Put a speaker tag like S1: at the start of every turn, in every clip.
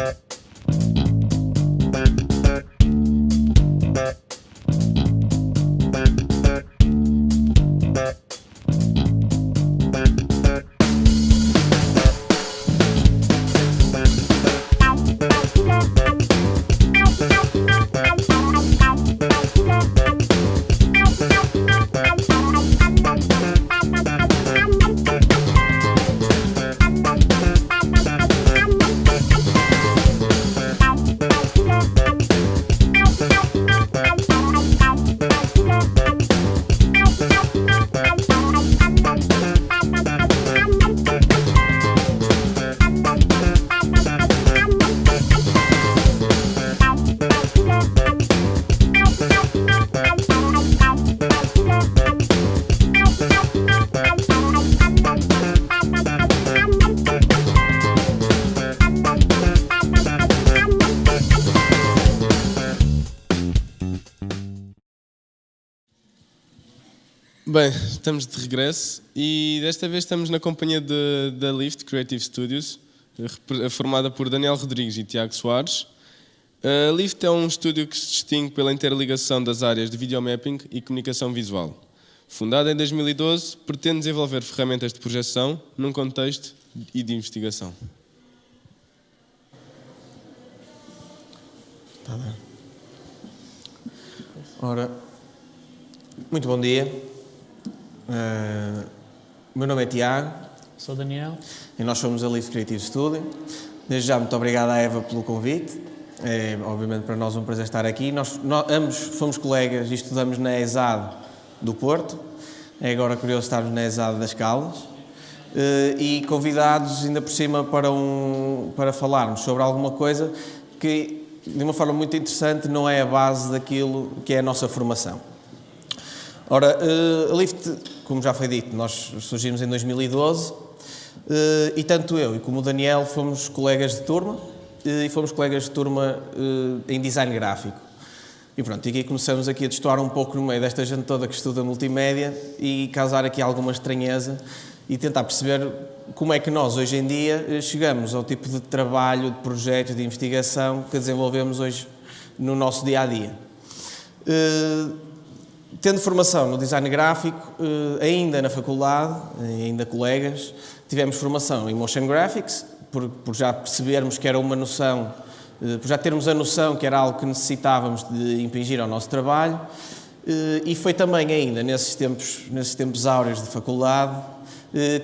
S1: you. Bem, estamos de regresso e desta vez estamos na companhia da Lift Creative Studios, formada por Daniel Rodrigues e Tiago Soares. A Lift é um estúdio que se distingue pela interligação das áreas de videomapping e comunicação visual. Fundada em 2012, pretende desenvolver ferramentas de projeção num contexto e de investigação.
S2: Tá bem. Ora, muito bom dia. Uh, meu nome é Tiago.
S3: Sou Daniel.
S2: E nós somos a Lift Creative Studio. Desde já, muito obrigado à Eva pelo convite. É, obviamente, para nós um prazer estar aqui. Nós, nós ambos fomos colegas e estudamos na ESAD do Porto. É agora curioso estarmos na ESAD das Caldas. Uh, e convidados, ainda por cima, para, um, para falarmos sobre alguma coisa que, de uma forma muito interessante, não é a base daquilo que é a nossa formação. Ora, uh, a Lift, como já foi dito, nós surgimos em 2012 uh, eh, e tanto eu e como o Daniel fomos colegas de turma uh, e fomos colegas de turma em design gráfico. E pronto, e aqui começamos aqui a destoar um pouco no meio desta gente toda que estuda multimédia e causar aqui alguma estranheza e tentar perceber como é que nós, hoje em dia, chegamos ao tipo de trabalho, de projeto, de investigação que desenvolvemos hoje no nosso dia-a-dia. -dia. Tendo formação no design gráfico, eh, ainda na faculdade, ainda colegas, tivemos formação em motion graphics, por, por já percebermos que era uma noção, eh, por já termos a noção que era algo que necessitávamos de impingir ao nosso trabalho, eh, e foi também ainda nesses tempos, nesses tempos áureos de faculdade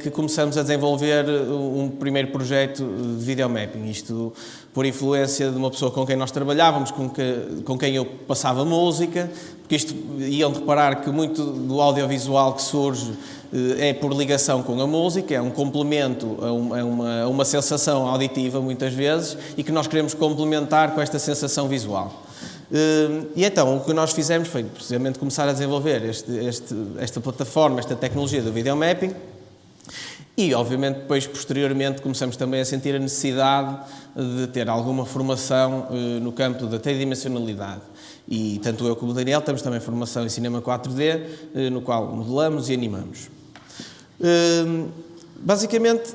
S2: que começamos a desenvolver um primeiro projeto de videomapping, isto por influência de uma pessoa com quem nós trabalhávamos, com, que, com quem eu passava música, porque isto iam reparar que muito do audiovisual que surge eh, é por ligação com a música, é um complemento a uma, a uma, a uma sensação auditiva muitas vezes e que nós queremos complementar com esta sensação visual. Eh, e então o que nós fizemos foi precisamente começar a desenvolver este, este, esta plataforma, esta tecnologia do videomapping e, obviamente, depois, posteriormente, começamos também a sentir a necessidade de ter alguma formação eh, no campo da tridimensionalidade. E tanto eu como o Daniel temos também formação em cinema 4D, eh, no qual modelamos e animamos. Ehm, basicamente,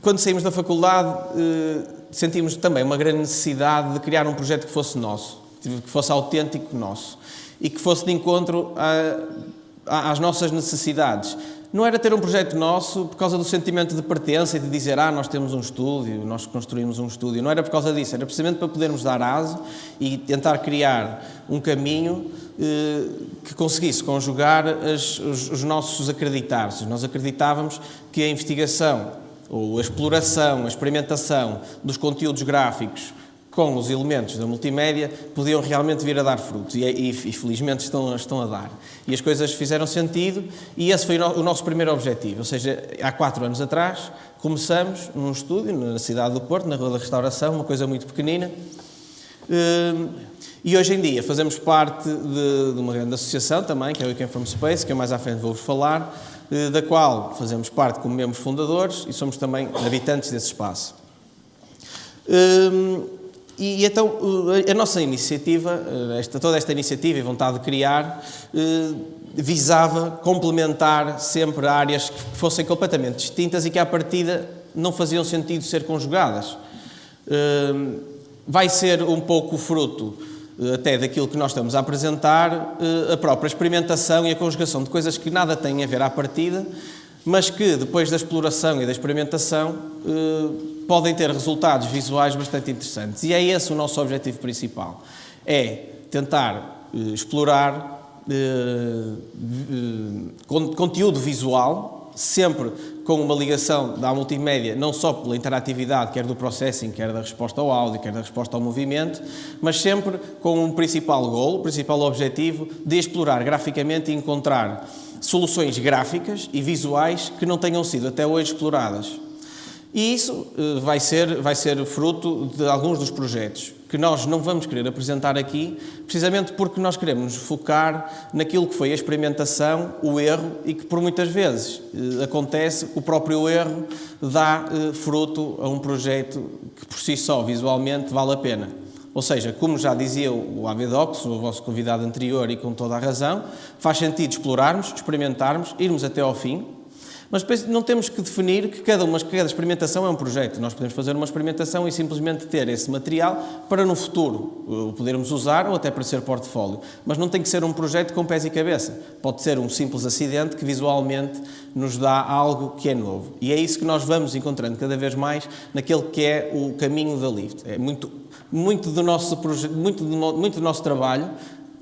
S2: quando saímos da faculdade, eh, sentimos também uma grande necessidade de criar um projeto que fosse nosso, que fosse autêntico nosso e que fosse de encontro às nossas necessidades não era ter um projeto nosso por causa do sentimento de pertença e de dizer ah, nós temos um estúdio, nós construímos um estúdio. Não era por causa disso, era precisamente para podermos dar aso e tentar criar um caminho eh, que conseguisse conjugar as, os, os nossos acreditar-se. Nós acreditávamos que a investigação ou a exploração, a experimentação dos conteúdos gráficos com os elementos da multimédia, podiam realmente vir a dar frutos e, e, e, felizmente estão, estão a dar. E as coisas fizeram sentido e esse foi o nosso primeiro objetivo, ou seja, há quatro anos atrás começamos num estúdio na cidade do Porto, na Rua da Restauração, uma coisa muito pequenina, hum, e hoje em dia fazemos parte de, de uma grande associação também, que é o Weekend From Space, que eu mais à frente vou-vos falar, eh, da qual fazemos parte como membros fundadores e somos também habitantes desse espaço. Hum, e, então a nossa iniciativa, eh, esta, toda esta iniciativa e vontade de criar, eh, visava complementar sempre áreas que fossem completamente distintas e que à partida não faziam sentido ser conjugadas. vai ser um pouco fruto até daquilo que nós estamos a apresentar, a própria experimentação e a conjugação de coisas que nada têm a ver à partida, mas que depois da exploração e da experimentação podem ter resultados visuais bastante interessantes. E é esse o nosso objetivo principal. É tentar explorar conteúdo visual sempre com uma ligação da multimédia, não só pela interatividade, quer do processing, quer da resposta ao áudio, quer da resposta ao movimento, mas sempre com um principal goal, o principal objetivo de explorar graficamente e encontrar soluções gráficas e visuais que não tenham sido até hoje exploradas. E isso eh, vai ser, vai ser fruto de alguns dos projetos que nós não vamos querer apresentar aqui, precisamente porque nós queremos focar naquilo que foi a experimentação, o erro, e que por muitas vezes eh, acontece, o próprio erro dá eh, fruto a um projeto que por si só, visualmente, vale a pena. Ou seja, como já dizia o Avedox, o vosso convidado anterior, e com toda a razão, faz sentido explorarmos, experimentarmos, irmos até ao fim, mas não temos que definir que cada, uma, cada experimentação é um projeto. Nós podemos fazer uma experimentação e simplesmente ter esse material para no futuro o podermos usar ou até para ser portfólio. Mas não tem que ser um projeto com pés e cabeça. Pode ser um simples acidente que visualmente nos dá algo que é novo. E é isso que nós vamos encontrando cada vez mais naquele que é o caminho da Lift. É muito, muito, do, nosso, muito, do, muito do nosso trabalho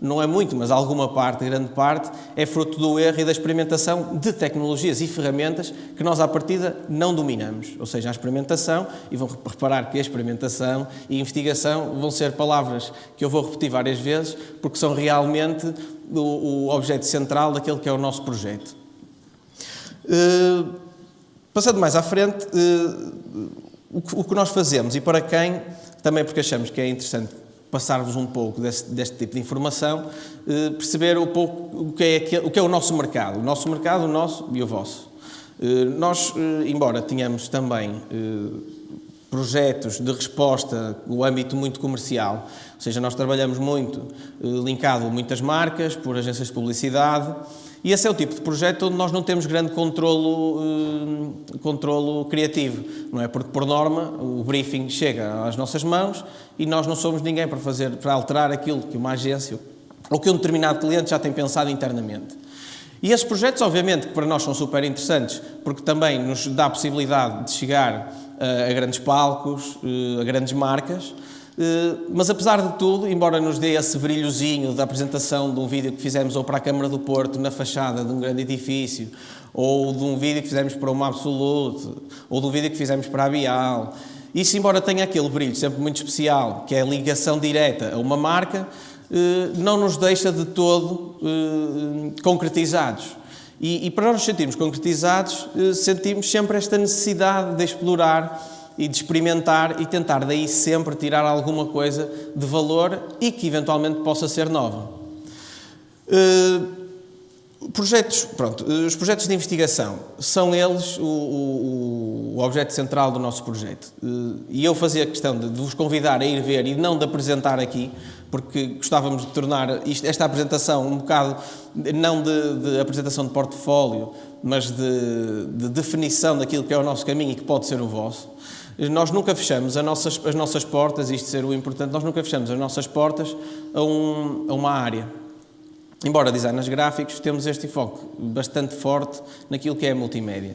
S2: não é muito, mas alguma parte, grande parte, é fruto do erro e da experimentação de tecnologias e ferramentas que nós, à partida, não dominamos. Ou seja, a experimentação, e vão reparar que a experimentação e investigação vão ser palavras que eu vou repetir várias vezes, porque são realmente o, o objeto central daquele que é o nosso projeto. Uh, passando mais à frente, uh, o, o que nós fazemos e para quem, também porque achamos que é interessante passar-vos um pouco deste, tipo de informação, eh, perceber um pouco o que, é, o que é o nosso mercado. O nosso mercado, o nosso e o vosso. Eh, nós, eh, embora tenhamos também projetos de resposta no âmbito muito comercial, ou seja, nós trabalhamos muito linkado a muitas marcas, por agências de publicidade, e esse é o tipo de projeto onde nós não temos grande controlo, uh, controlo criativo, não é? Porque, por norma, o briefing chega às nossas mãos e nós não somos ninguém para fazer, para alterar aquilo que uma agência ou que um determinado cliente já tem pensado internamente. E esses projetos, obviamente, que para nós são super interessantes, porque também nos dá a possibilidade de chegar uh, a grandes palcos, uh, a grandes marcas, eh, mas apesar de tudo, embora nos dê esse brilhozinho da apresentação de um vídeo que fizemos ou para a Câmara do Porto na fachada de um grande edifício, ou de um vídeo que fizemos para uma Absolute, ou de um vídeo que fizemos para a Bial, isso embora tenha aquele brilho sempre muito especial, que é a ligação direta a uma marca, eh, não nos deixa de todo eh, concretizados. E, e para nós nos sentirmos concretizados, sentimos sempre esta necessidade de explorar e de experimentar e tentar daí sempre tirar alguma coisa de valor e que eventualmente possa ser nova. Uh, projetos, pronto, os projetos de investigação são eles o, o, o objeto central do nosso projeto. Uh, e eu fazia questão de, de, vos convidar a ir ver e não de apresentar aqui, porque gostávamos de tornar isto, esta apresentação um bocado, não de, de apresentação de portfólio, mas de, de definição daquilo que é o nosso caminho e que pode ser o vosso nós nunca fechamos as nossas, as nossas portas, isto ser o importante, nós nunca fechamos as nossas portas a, um, a uma área. Embora designers gráficos, temos este enfoque bastante forte naquilo que é a multimédia.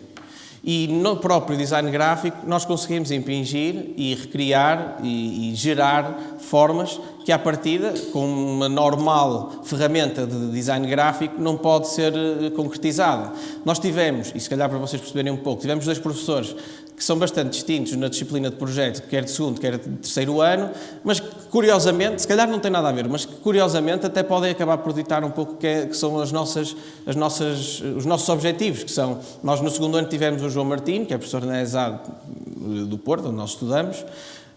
S2: E no próprio design gráfico nós conseguimos impingir e recriar e, e, gerar formas que à partida, com uma normal ferramenta de design gráfico, não pode ser eh, concretizada. Nós tivemos, e se calhar para vocês perceberem um pouco, tivemos dois professores que são bastante distintos na disciplina de projeto, quer de segundo, quer de terceiro ano, mas que, curiosamente, se calhar não tem nada a ver, mas que curiosamente até podem acabar por ditar um pouco que, é, que são as nossas, as nossas, os nossos objetivos, que são, nós no segundo ano tivemos o João Martins, que é professor na ESAD do Porto, onde nós estudamos,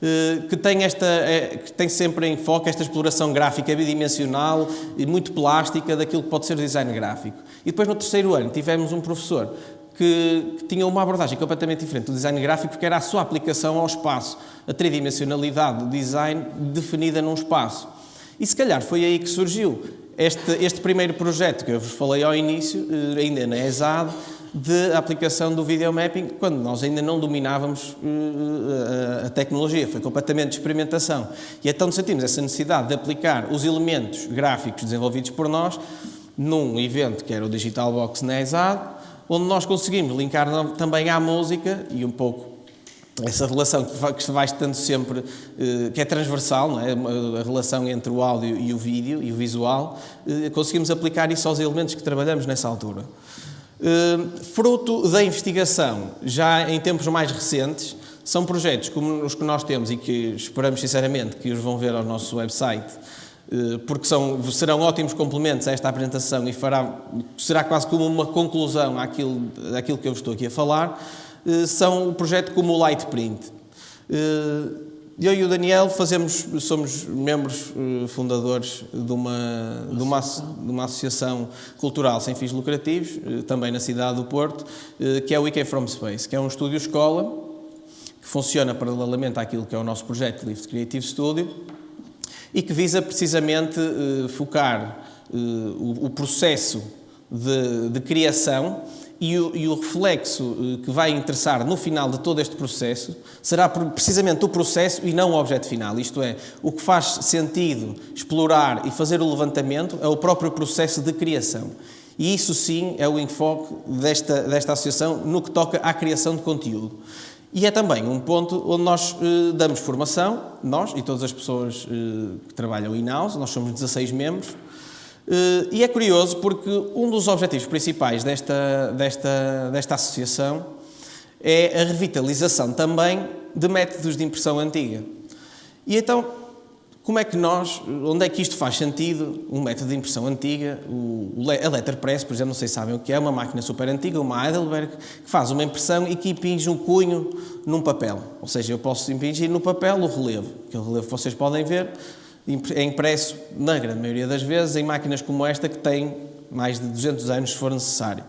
S2: eh, que tem, esta, eh, que tem sempre em foco esta exploração gráfica bidimensional e muito plástica daquilo que pode ser design gráfico. E depois no terceiro ano tivemos um professor que, que uma abordagem completamente diferente do design gráfico, que era a sua aplicação ao espaço, a tridimensionalidade do design definida num espaço. E se calhar foi aí que surgiu este, este primeiro projeto que eu vos falei ao início, eh, ainda na ESAD, de aplicação do videomapping quando nós ainda não dominávamos uh, a tecnologia, foi completamente de experimentação. E então sentimos essa necessidade de aplicar os elementos gráficos desenvolvidos por nós num evento que era o Digital Box na ESAD, onde nós conseguimos linkar também à música e um pouco essa relação que se vai estando sempre, que é transversal, não é? a relação entre o áudio e o vídeo e o visual, conseguimos aplicar isso aos elementos que trabalhamos nessa altura. Hum, fruto da investigação, já em tempos mais recentes, são projetos como os que nós temos e que esperamos sinceramente que os vão ver ao nosso website, porque são, serão ótimos complementos a esta apresentação e fará, será quase como uma conclusão àquilo, àquilo que eu estou aqui a falar, hum, são o projeto como o Lightprint. Eu e o Daniel fazemos, somos membros fundadores de uma, de, uma, de uma associação cultural sem fins lucrativos, também na cidade do Porto, que é o Weekend From Space, que é um estúdio escola que funciona paralelamente àquilo que é o nosso projeto Lift Creative Studio e que visa precisamente focar o, o, processo de, de criação e o, e o, reflexo eh, que vai interessar no final de todo este processo será precisamente o processo e não o objeto final. Isto é, o que faz sentido explorar e fazer o levantamento é o próprio processo de criação. E isso sim é o enfoque desta, desta associação no que toca à criação de conteúdo. E é também um ponto onde nós eh, damos formação, nós e todas as pessoas eh, que trabalham in-house, nós somos 16 membros, eh, e é curioso porque um dos objetivos principais desta, desta, desta associação é a revitalização também de métodos de impressão antiga. E então, como é que nós, onde é que isto faz sentido? Um método de impressão antiga, o, a letterpress, por exemplo, não sei se sabem o que é, uma máquina super antiga, uma Heidelberg, que faz uma impressão e que impinge um cunho num papel. Ou seja, eu posso impingir no papel o relevo, que o relevo vocês podem ver, é impresso, na grande maioria das vezes, em máquinas como esta que têm mais de 200 anos, se for necessário.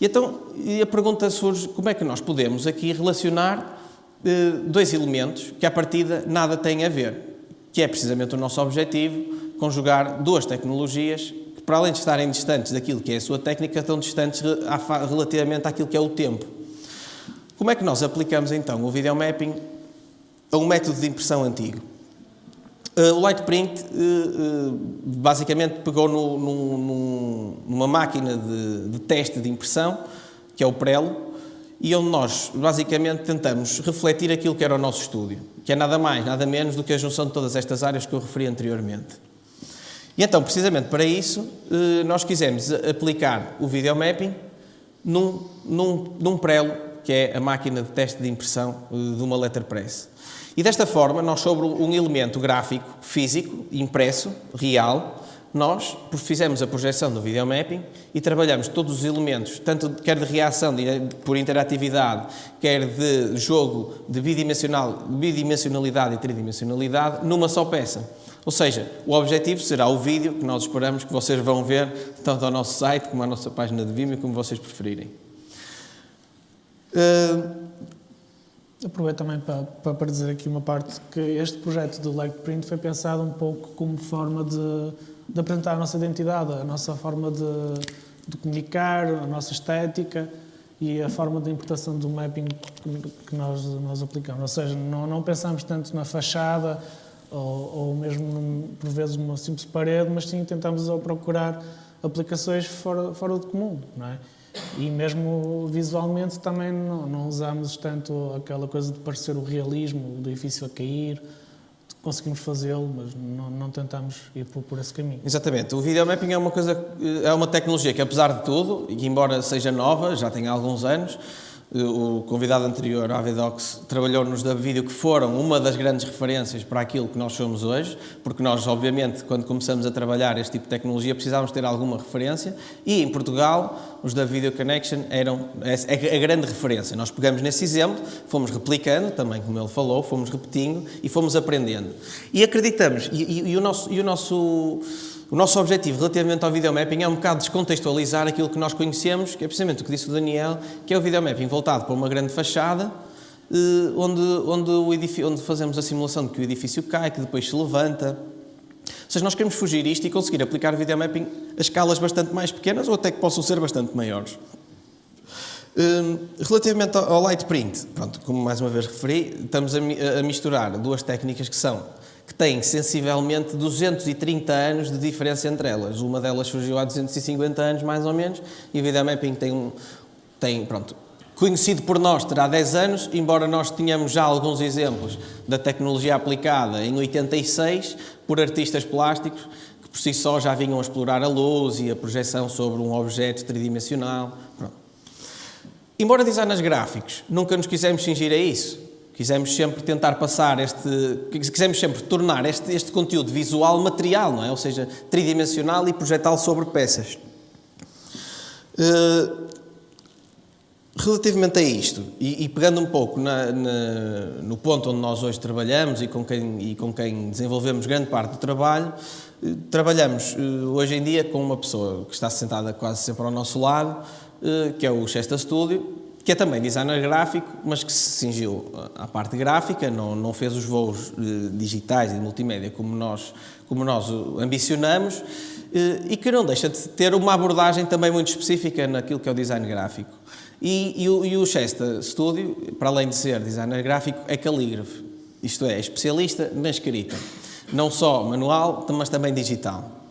S2: E então a pergunta surge, como é que nós podemos aqui relacionar eh, dois elementos que, à partida, nada têm a ver, que é precisamente o nosso objetivo, conjugar duas tecnologias que, para além de estarem distantes daquilo que é a sua técnica, estão distantes relativamente àquilo que é o tempo. Como é que nós aplicamos, então, o videomapping a um método de impressão antigo? Uh, o Lightprint uh, uh, basicamente pegou no, no, numa máquina de, de, teste de impressão, que é o Prelo, e onde nós basicamente tentamos refletir aquilo que era o nosso estúdio, que é nada mais, nada menos do que a junção de todas estas áreas que eu referi anteriormente. E então, precisamente para isso, nós quisemos aplicar o videomapping num, num, num Prelo, que é a máquina de teste de impressão de uma letterpress. E desta forma, nós sobre um elemento gráfico, físico, impresso, real, nós fizemos a projeção do videomapping e trabalhamos todos os elementos, tanto quer de reação de, por interatividade, quer de jogo de bidimensional, bidimensionalidade e tridimensionalidade, numa só peça. Ou seja, o objetivo será o vídeo que nós esperamos que vocês vão ver tanto ao nosso site como à nossa página de Vimeo, como vocês preferirem.
S3: Uh, Aproveito também para, para, dizer aqui uma parte que este projeto do Leg Print foi pensado um pouco como forma de, de apresentar a nossa identidade, a nossa forma de, de, comunicar, a nossa estética e a forma de interpretação do mapping que nós, nós aplicamos. Ou seja, não, não pensamos tanto na fachada ou, ou mesmo, por vezes, numa simples parede, mas sim tentamos procurar aplicações fora, fora do comum, não é? E mesmo visualmente também não, não usamos tanto aquela coisa de parecer o realismo, o edifício a cair, conseguimos fazê-lo, mas não, não, tentamos ir por, por, esse caminho.
S2: Exatamente. O videomapping é uma coisa, é uma tecnologia que, apesar de tudo, e que embora seja nova, já tem alguns anos, o convidado anterior, Avidox, trabalhou-nos da vídeo que foram uma das grandes referências para aquilo que nós somos hoje, porque nós, obviamente, quando começamos a trabalhar este tipo de tecnologia, precisávamos ter alguma referência, e em Portugal, os da Video Connection eram a grande referência. Nós pegamos nesse exemplo, fomos replicando, também como ele falou, fomos repetindo e fomos aprendendo. E acreditamos, e, e, e o nosso... E o nosso o nosso objetivo relativamente ao videomapping é um bocado descontextualizar aquilo que nós conhecemos, que é precisamente o que disse o Daniel, que é o videomapping voltado para uma grande fachada, eh, onde, onde, edifício, onde fazemos a simulação de que o edifício cai, que depois se levanta. Ou seja, nós queremos fugir isto e conseguir aplicar o videomapping a escalas bastante mais pequenas ou até que possam ser bastante maiores. Hum, relativamente ao light print, pronto, como mais uma vez referi, estamos a misturar duas técnicas que são que têm sensivelmente 230 anos de diferença entre elas. Uma delas surgiu há 250 anos, mais ou menos, e o videomapping tem um, tem, pronto, conhecido por nós terá 10 anos, embora nós tenhamos já alguns exemplos da tecnologia aplicada em 86 por artistas plásticos que por si só já vinham explorar a luz e a projeção sobre um objeto tridimensional. Pronto. Embora designers gráficos nunca nos quisemos fingir a isso, quisemos sempre tentar passar este, quisemos sempre tornar este, este conteúdo visual material, não é? Ou seja, tridimensional e projetá-lo sobre peças. Uh, relativamente a isto, e, e pegando um pouco na, na, no ponto onde nós hoje trabalhamos e com quem, e com quem desenvolvemos grande parte do trabalho, uh, trabalhamos uh, hoje em dia com uma pessoa que está sentada quase sempre ao nosso lado, eh, que é o Chesta Studio, que é também designer gráfico, mas que se cingiu à parte gráfica, não, não fez os voos eh, digitais e multimédia como nós, como nós ambicionamos, eh, e que não deixa de ter uma abordagem também muito específica naquilo que é o design gráfico. E, e, o, e o Studio, para além de ser designer gráfico, é calígrafo, isto é, especialista na escrita, não só manual, mas também digital.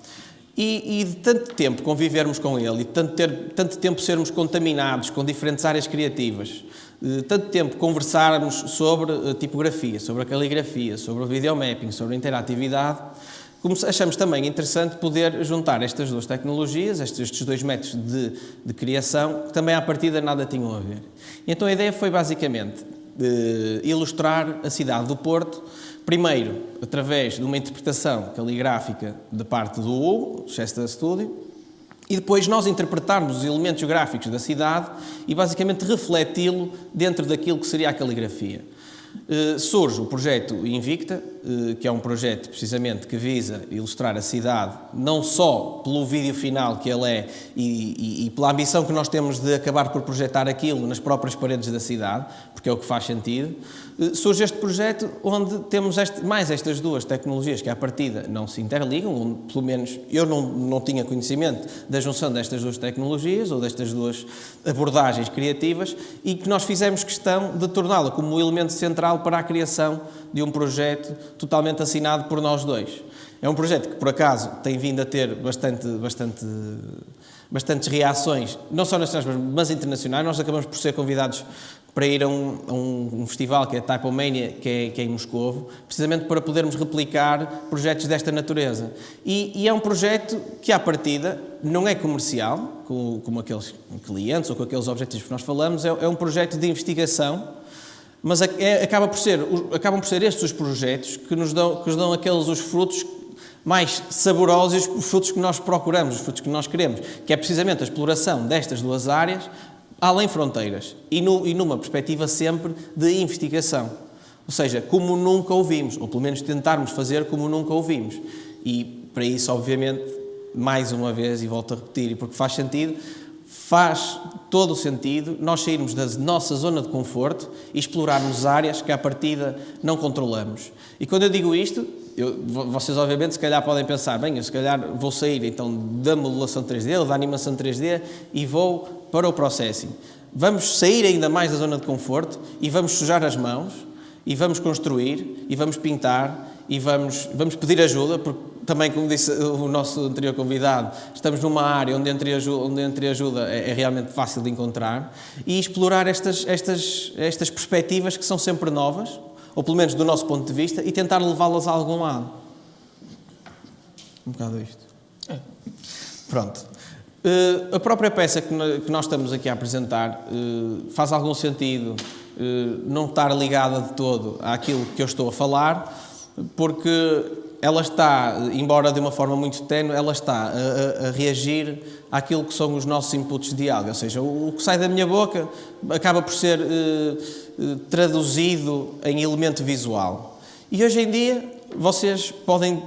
S2: E, e, de tanto tempo convivermos com ele, e de tanto, ter, tanto tempo sermos contaminados com diferentes áreas criativas, de tanto tempo conversarmos sobre a tipografia, sobre a caligrafia, sobre o videomapping, sobre a interatividade, achamos também interessante poder juntar estas duas tecnologias, estes, dois métodos de, de, criação, que também à partida nada tinham a ver. Então a ideia foi basicamente eh, ilustrar a cidade do Porto Primeiro, através de uma interpretação caligráfica de parte do Hugo, Chester Studio, e depois nós interpretarmos os elementos gráficos da cidade e basicamente refleti-lo dentro daquilo que seria a caligrafia. Uh, surge o projeto Invicta, uh, que é um projeto precisamente que visa ilustrar a cidade, não só pelo vídeo final que ele é e, e, e, pela ambição que nós temos de acabar por projetar aquilo nas próprias paredes da cidade, porque é o que faz sentido, eh, surge este projeto onde temos este, mais estas duas tecnologias que à partida não se interligam, pelo menos eu não, não tinha conhecimento da junção destas duas tecnologias ou destas duas abordagens criativas e que nós fizemos questão de torná-la como um elemento central para a criação de um projeto totalmente assinado por nós dois. É um projeto que, por acaso, tem vindo a ter bastante, bastante, bastantes reações, não só nacionais, mas internacionais. Nós acabamos por ser convidados para ir a um, a um, festival que é Typomania, que é, que é em Moscovo, precisamente para podermos replicar projetos desta natureza. E, e, é um projeto que, à partida, não é comercial, como, como aqueles clientes ou com aqueles objetivos que nós falamos, é, é um projeto de investigação, mas é, acaba por ser, acabam por ser estes os projetos que nos dão, que nos dão aqueles os frutos mais saborosos, os frutos que nós procuramos, os frutos que nós queremos, que é precisamente a exploração destas duas áreas além fronteiras e, no, e numa perspectiva sempre de investigação. Ou seja, como nunca ouvimos, ou pelo menos tentarmos fazer como nunca ouvimos. E para isso, obviamente, mais uma vez, e volto a repetir, e porque faz sentido, faz todo o sentido nós sairmos da nossa zona de conforto e explorarmos áreas que à partida não controlamos. E quando eu digo isto, eu, vocês obviamente se calhar podem pensar, bem, eu se calhar vou sair então da modelação 3D ou da animação 3D e vou para o processing. Vamos sair ainda mais da zona de conforto e vamos sujar as mãos e vamos construir e vamos pintar e vamos, vamos pedir ajuda, porque também, como disse o nosso anterior convidado, estamos numa área onde entre ajuda, onde entre ajuda é, é realmente fácil de encontrar e explorar estas, estas, estas perspectivas que são sempre novas, ou pelo menos do nosso ponto de vista, e tentar levá-las a algum lado. Um bocado isto. É. Pronto. Uh, a própria peça que, que, nós estamos aqui a apresentar uh, faz algum sentido uh, não estar ligada de todo àquilo que eu estou a falar, porque ela está, embora de uma forma muito tenue, ela está a, a, a, reagir àquilo que são os nossos inputs de áudio, ou seja, o, o que sai da minha boca acaba por ser eh, eh, traduzido em elemento visual. E hoje em dia vocês podem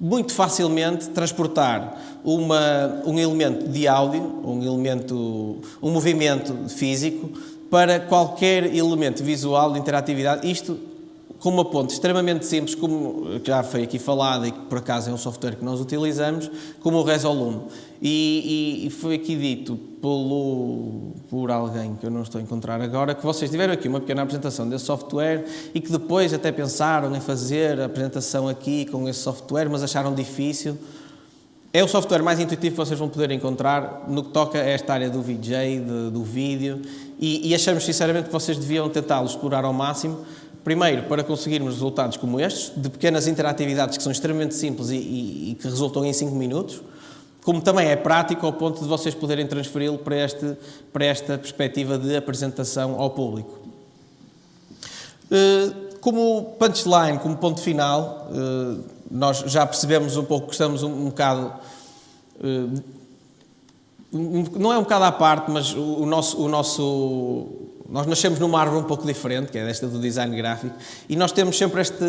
S2: muito facilmente transportar uma, um elemento de áudio, um elemento, um movimento físico para qualquer elemento visual de interatividade. Isto com uma ponte extremamente simples, como já foi aqui falado e que por acaso é um software que nós utilizamos, como o Resolume. E, e, e, foi aqui dito pelo, por alguém que eu não estou a encontrar agora, que vocês tiveram aqui uma pequena apresentação desse software e que depois até pensaram em fazer a apresentação aqui com esse software, mas acharam difícil. É o software mais intuitivo que vocês vão poder encontrar no que toca a esta área do VJ, de, do vídeo, e, e achamos sinceramente que vocês deviam tentá-lo explorar ao máximo, Primeiro, para conseguirmos resultados como estes, de pequenas interatividades que são extremamente simples e, e, e que resultam em 5 minutos, como também é prático ao ponto de vocês poderem transferi-lo para, este, para esta perspectiva de apresentação ao público. Eh, como punchline, como ponto final, eh, nós já percebemos um pouco que estamos um, bocado eh, não é um bocado à parte, mas o, nosso, o nosso nós nascemos numa árvore um pouco diferente, que é esta do design gráfico, e nós temos sempre este.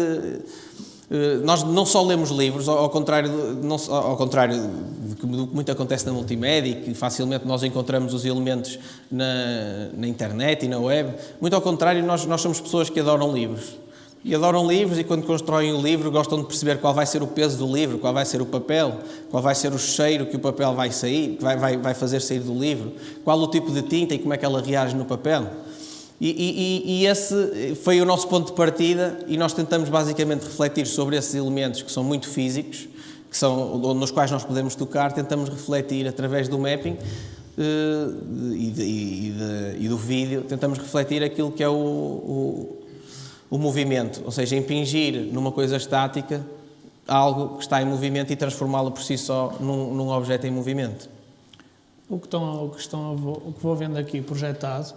S2: Eh, nós não só lemos livros, ao contrário, não, ao contrário do que muito acontece na multimédia, que facilmente nós encontramos os elementos na, na internet e na web, muito ao contrário, nós, nós somos pessoas que adoram livros e adoram livros e quando constroem o livro gostam de perceber qual vai ser o peso do livro, qual vai ser o papel, qual vai ser o cheiro que o papel vai sair, vai, vai, vai fazer sair do livro, qual o tipo de tinta e como é que ela reage no papel. E, e, e, esse foi o nosso ponto de partida e nós tentamos basicamente refletir sobre esses elementos que são muito físicos, que são nos quais nós podemos tocar, tentamos refletir através do mapping uh, e, de, de, e, do vídeo, tentamos refletir aquilo que é o, o, o movimento, ou seja, impingir numa coisa estática algo que está em movimento e transformá-lo por si só num, num objeto em movimento.
S3: O que, estão, o, que estão, o que vou vendo aqui projetado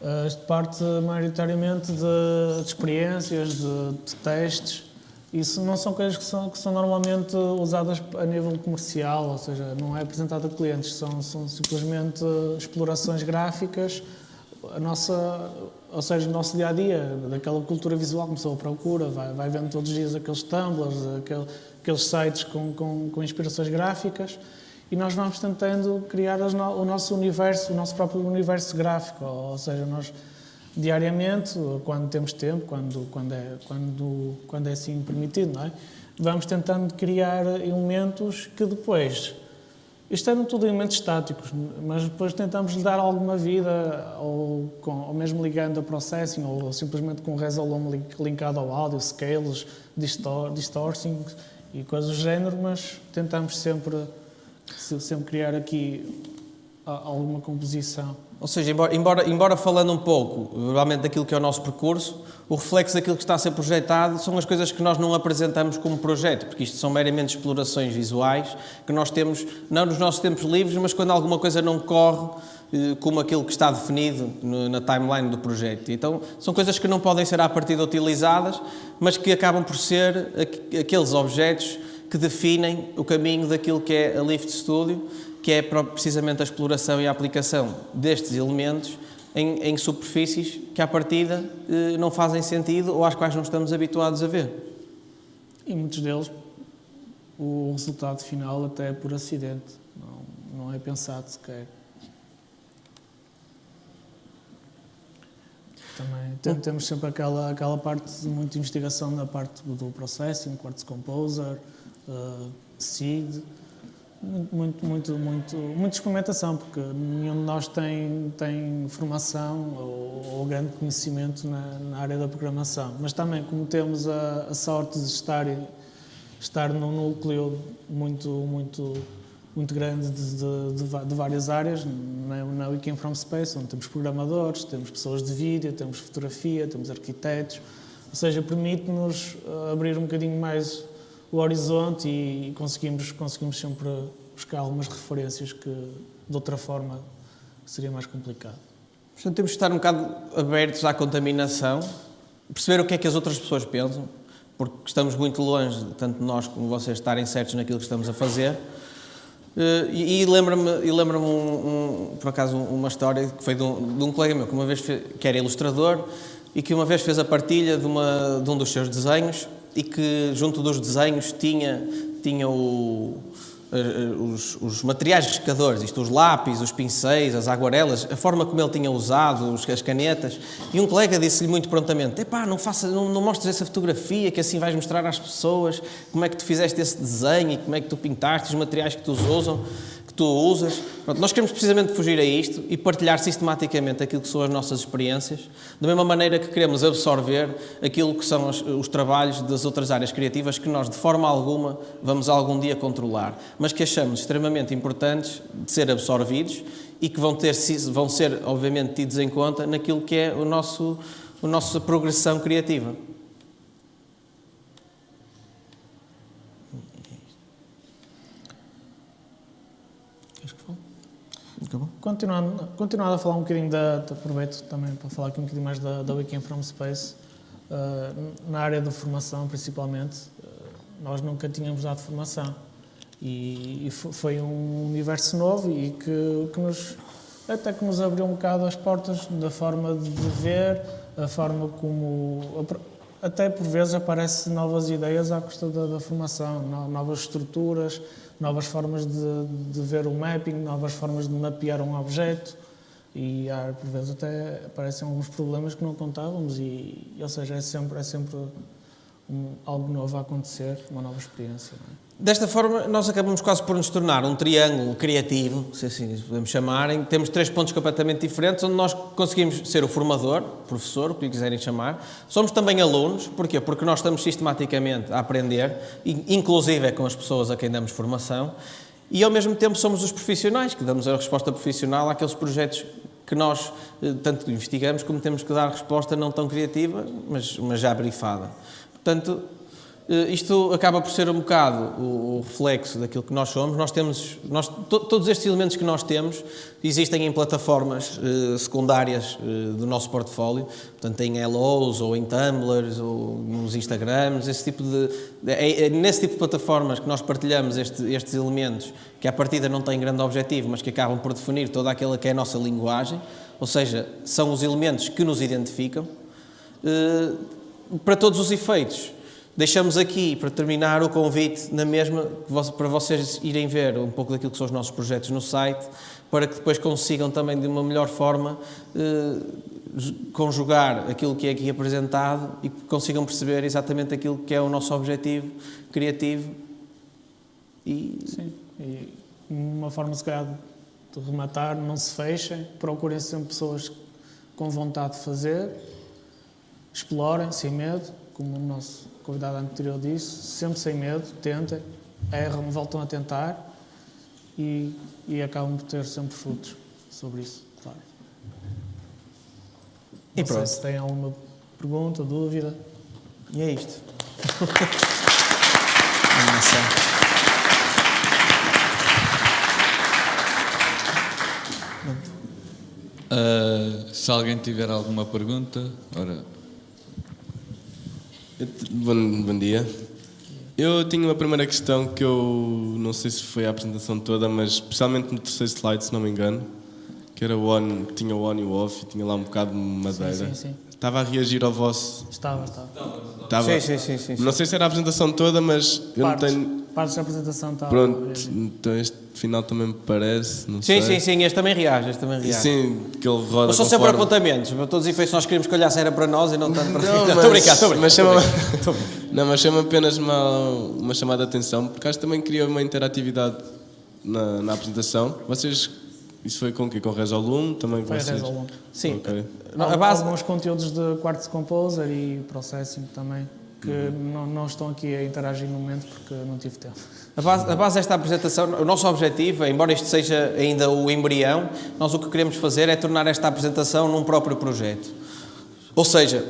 S3: Uh, isto parte maioritariamente de, de experiências, de, de, testes. Isso não são coisas que são, que são normalmente usadas a nível comercial, ou seja, não é apresentado a clientes, são, são simplesmente explorações gráficas, a nossa, ou seja, o nosso dia a dia, daquela cultura visual, começou a procura, vai, vai vendo todos os dias aqueles tumblers, aquele, aqueles sites com, com, com inspirações gráficas e nós vamos tentando criar o nosso universo, o nosso próprio universo gráfico, ou seja, nós diariamente, quando temos tempo, quando, quando, é, quando, quando é assim permitido, é? vamos tentando criar elementos que depois, isto eram tudo elementos estáticos, mas depois tentamos lhe dar alguma vida, ou, com, ou mesmo ligando a processing, ou, simplesmente com o Resolum linkado ao áudio, scales, distor, e coisas do género, mas tentamos sempre se sempre criar aqui alguma composição.
S2: Ou seja, embora, embora, embora falando um pouco, realmente, daquilo que é o nosso percurso, o reflexo daquilo que está a ser projetado são as coisas que nós não apresentamos como projeto, porque isto são meramente explorações visuais que nós temos, não nos nossos tempos livres, mas quando alguma coisa não corre eh, como aquilo que está definido na timeline do projeto. Então, são coisas que não podem ser à partida utilizadas, mas que acabam por ser aqueles objetos que definem o caminho daquilo que é a Lift Studio, que é precisamente a exploração e a aplicação destes elementos em, em superfícies que, à partida, eh, não fazem sentido ou às quais não estamos habituados a ver.
S3: E muitos deles, o resultado final até é por acidente, não, não é pensado sequer. Também temos sempre aquela, aquela parte de muita investigação na parte do processing, Quartz Composer, uh, SID, muito, muito, muito, muita experimentação, porque nenhum de nós tem, tem formação ou, ou grande conhecimento na, na, área da programação. Mas também, como temos a, a sorte de estar, estar num núcleo muito, muito, muito grande de, de, de várias áreas, na, na We Came From Space, onde temos programadores, temos pessoas de vídeo, temos fotografia, temos arquitetos, ou seja, permite-nos eh, abrir um bocadinho mais o horizonte e conseguimos, conseguimos sempre buscar algumas referências que de outra forma seria mais complicado.
S2: Portanto, temos que estar um bocado abertos à contaminação, perceber o que é que as outras pessoas pensam, porque estamos muito longe, tanto nós como vocês, estarem certos naquilo que estamos a fazer. Eh, e, e lembra-me, lembra um, um, por acaso, uma história que foi de um, de um colega meu que uma vez fez, que era ilustrador e que uma vez fez a partilha de, uma, de um dos seus desenhos e que junto dos desenhos tinha, tinha o, os, os, materiais riscadores, isto, os lápis, os pincéis, as aguarelas, a forma como ele tinha usado, as canetas, e um colega disse-lhe muito prontamente, epá, não, faça, não, não mostres essa fotografia, que assim vais mostrar às pessoas como é que tu fizeste esse desenho e como é que tu pintaste, os materiais que tu usam tu usas. Pronto, nós queremos precisamente fugir a isto e partilhar sistematicamente aquilo que são as nossas experiências, da mesma maneira que queremos absorver aquilo que são os, os trabalhos das outras áreas criativas que nós, de forma alguma, vamos algum dia controlar, mas que achamos extremamente importantes de ser absorvidos e que vão, ter, vão ser, obviamente, tidos em conta naquilo que é o nosso, a nossa progressão criativa.
S3: Acabou? Continuando, continuando a falar um bocadinho da, aproveito também para falar aqui um bocadinho mais da, da Weekend from Space, uh, na área da formação principalmente, uh, nós nunca tínhamos dado formação e, e, foi um universo novo e que, que nos, até que nos abriu um bocado as portas da forma de ver, a forma como, até por vezes aparecem novas ideias à custa da, da formação, novas estruturas, novas formas de, de, ver o mapping, novas formas de mapear um objeto e por vezes até aparecem alguns problemas que não contávamos e, ou seja, é sempre, é sempre um, algo novo a acontecer, uma nova experiência.
S2: Desta forma, nós acabamos quase por nos tornar um triângulo criativo, se assim podemos chamar, em que temos três pontos completamente diferentes, onde nós conseguimos ser o formador, professor, o que lhe quiserem chamar. Somos também alunos, porquê? Porque nós estamos sistematicamente a aprender, inclusive é com as pessoas a quem damos formação, e ao mesmo tempo somos os profissionais, que damos a resposta profissional àqueles projetos que nós eh, tanto investigamos como temos que dar resposta não tão criativa, mas, mas já brifada. Portanto, isto acaba por ser um bocado o, reflexo daquilo que nós somos. Nós temos, nós, to, todos estes elementos que nós temos existem em plataformas eh, secundárias eh, do nosso portfólio, portanto em Hellos ou em Tumblrs ou nos Instagrams, esse tipo de, é, é nesse tipo de plataformas que nós partilhamos este, estes elementos que à partida não têm grande objetivo, mas que acabam por definir toda aquela que é a nossa linguagem, ou seja, são os elementos que nos identificam. Eh, para todos os efeitos, Deixamos aqui, para terminar, o convite na mesma, para vocês irem ver um pouco daquilo que são os nossos projetos no site, para que depois consigam também, de uma melhor forma, eh, conjugar aquilo que é aqui apresentado e consigam perceber exatamente aquilo que é o nosso objetivo criativo.
S3: E... Sim, e uma forma, se calhar, de rematar, não se fechem, procurem sempre pessoas com vontade de fazer, explorem, sem medo, como o nosso convidado anterior disse, sempre sem medo, tentem, erram, voltam a tentar e, e acabam por ter sempre frutos sobre isso, claro. E Não pronto. sei se têm alguma pergunta, dúvida.
S2: E é isto.
S4: Uh, se alguém tiver alguma pergunta, ora,
S1: Bom, bom dia. Eu tinha uma primeira questão que eu não sei se foi a apresentação toda, mas especialmente no terceiro slide, se não me engano, que era o on, que tinha o on e o off e tinha lá um bocado de madeira. Sim, sim, sim. Estava a reagir ao vosso.
S3: Estava, estava.
S1: estava.
S2: Sim, sim, sim, sim,
S1: Não sei se era a apresentação toda, mas eu
S3: partes,
S1: não tenho.
S3: Partes da apresentação estava.
S1: Pronto, então este final também me parece. Não
S2: sim,
S1: sei.
S2: sim, sim, este também reage, este também reage.
S1: Sim, que ele roda.
S2: Mas são sempre apontamentos, para todos os efeitos nós queríamos que olhassem era para nós e não tanto para Não, estou
S1: a
S2: brincar, estou a brincar.
S1: Mas chama, não, mas chama apenas uma, uma chamada de atenção, porque acho que também cria uma interatividade na, na apresentação. Vocês isso foi com o quê? Com Resolum? Também
S3: foi
S1: vocês?
S3: Resolum.
S2: Sim. Okay.
S3: A base... Alguns conteúdos de Quartz Composer e Processing também, que não, não estão aqui a interagir no momento porque não tive tempo.
S2: A base, a base desta apresentação, o nosso objetivo, embora isto seja ainda o embrião, nós o que queremos fazer é tornar esta apresentação num próprio projeto. Ou seja,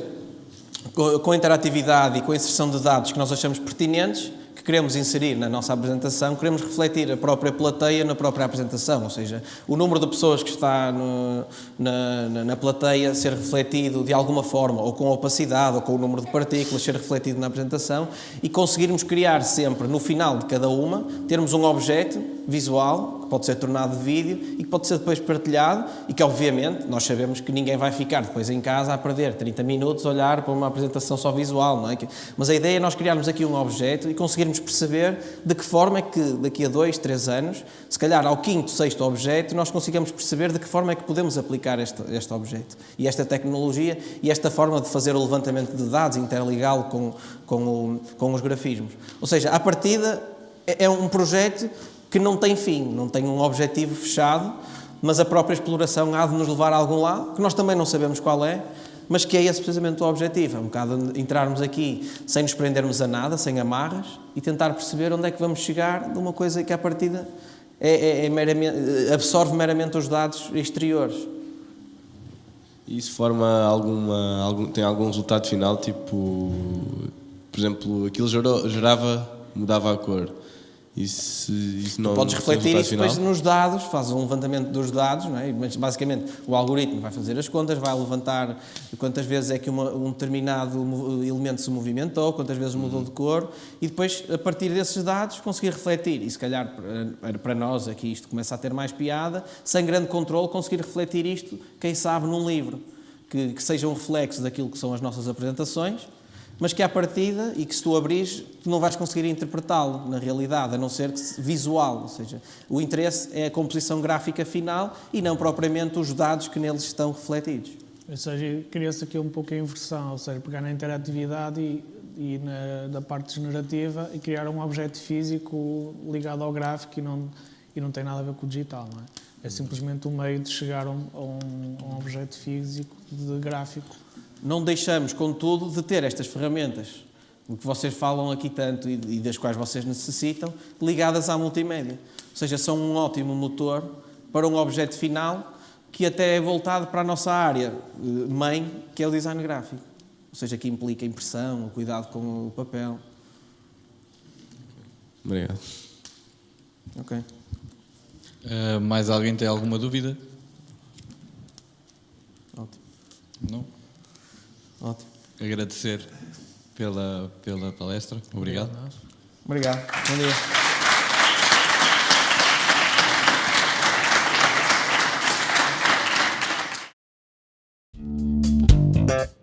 S2: com a interatividade e com a inserção de dados que nós achamos pertinentes, queremos inserir na nossa apresentação, queremos refletir a própria plateia na própria apresentação, ou seja, o número de pessoas que está no, na, na, na, plateia ser refletido de alguma forma, ou com opacidade, ou com o número de partículas ser refletido na apresentação, e conseguirmos criar sempre, no final de cada uma, termos um objeto visual, que pode ser tornado de vídeo e que pode ser depois partilhado e que, obviamente, nós sabemos que ninguém vai ficar depois em casa a perder 30 minutos a olhar para uma apresentação só visual, não é? Mas a ideia é nós criarmos aqui um objeto e conseguirmos perceber de que forma é que daqui a dois, três anos, se calhar ao quinto, sexto objeto, nós consigamos perceber de que forma é que podemos aplicar este, este objeto e esta tecnologia e esta forma de fazer o levantamento de dados, interligá-lo com, com, com os grafismos. Ou seja, à partida é, é um projeto que não tem fim, não tem um objetivo fechado, mas a própria exploração há de nos levar a algum lado, que nós também não sabemos qual é, mas que é esse precisamente o objetivo, é um bocado entrarmos aqui sem nos prendermos a nada, sem amarras, e tentar perceber onde é que vamos chegar de uma coisa que à partida é, é, é meramente, absorve meramente os dados exteriores.
S1: Isso forma alguma, algum, tem algum resultado final, tipo, por exemplo, aquilo gerava, mudava a cor. Isso não,
S2: podes refletir isso final. depois nos dados, fazes um levantamento dos dados, não é? mas basicamente o algoritmo vai fazer as contas, vai levantar quantas vezes é que uma, um determinado elemento se movimentou, quantas vezes mudou de cor, e depois, a partir desses dados, conseguir refletir. E se calhar, para, para nós, aqui isto começa a ter mais piada, sem grande controle, conseguir refletir isto, quem sabe, num livro, que, que seja um reflexo daquilo que são as nossas apresentações mas que à partida, e que se tu abris, tu não vais conseguir interpretá-lo na realidade, a não ser visual, ou seja, o interesse é a composição gráfica final e não propriamente os dados que neles estão refletidos.
S3: Ou seja, cria-se aqui um pouco a inversão, ou seja, pegar na interatividade e, e na, na parte generativa e criar um objeto físico ligado ao gráfico e não, e não tem nada a ver com o digital, não é? É simplesmente um meio de chegar a um, a um, a um objeto físico de gráfico
S2: não deixamos, contudo, de ter estas ferramentas que vocês falam aqui tanto e das quais vocês necessitam, ligadas à multimédia. Ou seja, são um ótimo motor para um objeto final que até é voltado para a nossa área eh, mãe, que é o design gráfico. Ou seja, que implica impressão, o cuidado com o papel.
S1: Obrigado.
S2: Ok.
S4: Uh, mais alguém tem alguma dúvida?
S2: Ótimo.
S4: Não?
S2: Ótimo.
S4: Agradecer pela, pela palestra. Obrigado.
S2: Obrigado. Bom dia.
S5: Thank